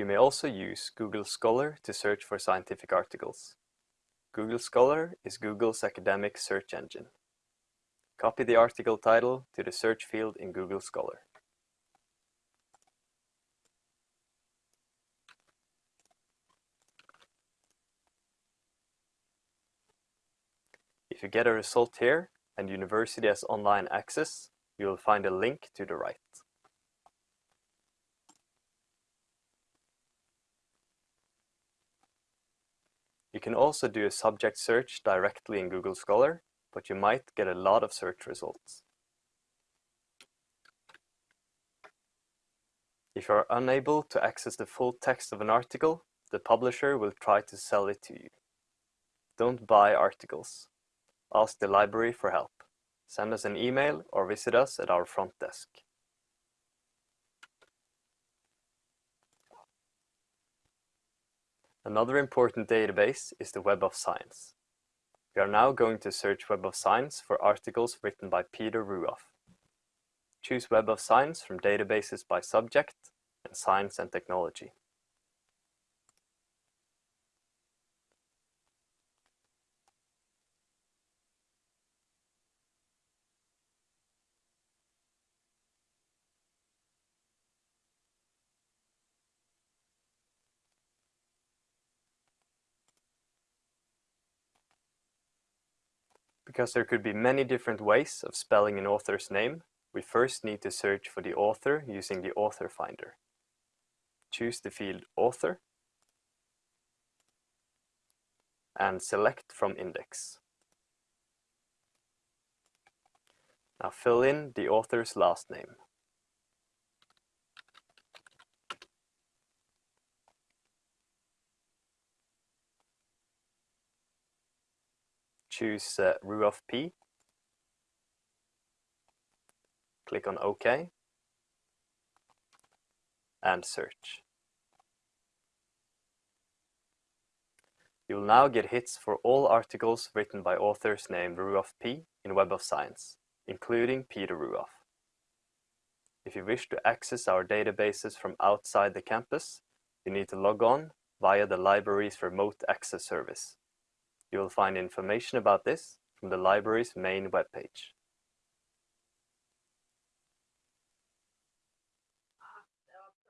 You may also use Google Scholar to search for scientific articles. Google Scholar is Google's academic search engine. Copy the article title to the search field in Google Scholar. If you get a result here and university has online access, you will find a link to the right. You can also do a subject search directly in Google Scholar, but you might get a lot of search results. If you are unable to access the full text of an article, the publisher will try to sell it to you. Don't buy articles. Ask the library for help. Send us an email or visit us at our front desk. Another important database is the Web of Science. We are now going to search Web of Science for articles written by Peter Ruoff. Choose Web of Science from databases by subject and science and technology. Because there could be many different ways of spelling an author's name, we first need to search for the author using the author finder. Choose the field Author and select from index. Now fill in the author's last name. Choose uh, Ruoff P. Click on OK and search. You will now get hits for all articles written by authors named Ruoff P in Web of Science, including Peter Ruoff. If you wish to access our databases from outside the campus, you need to log on via the library's remote access service. You will find information about this from the library's main webpage.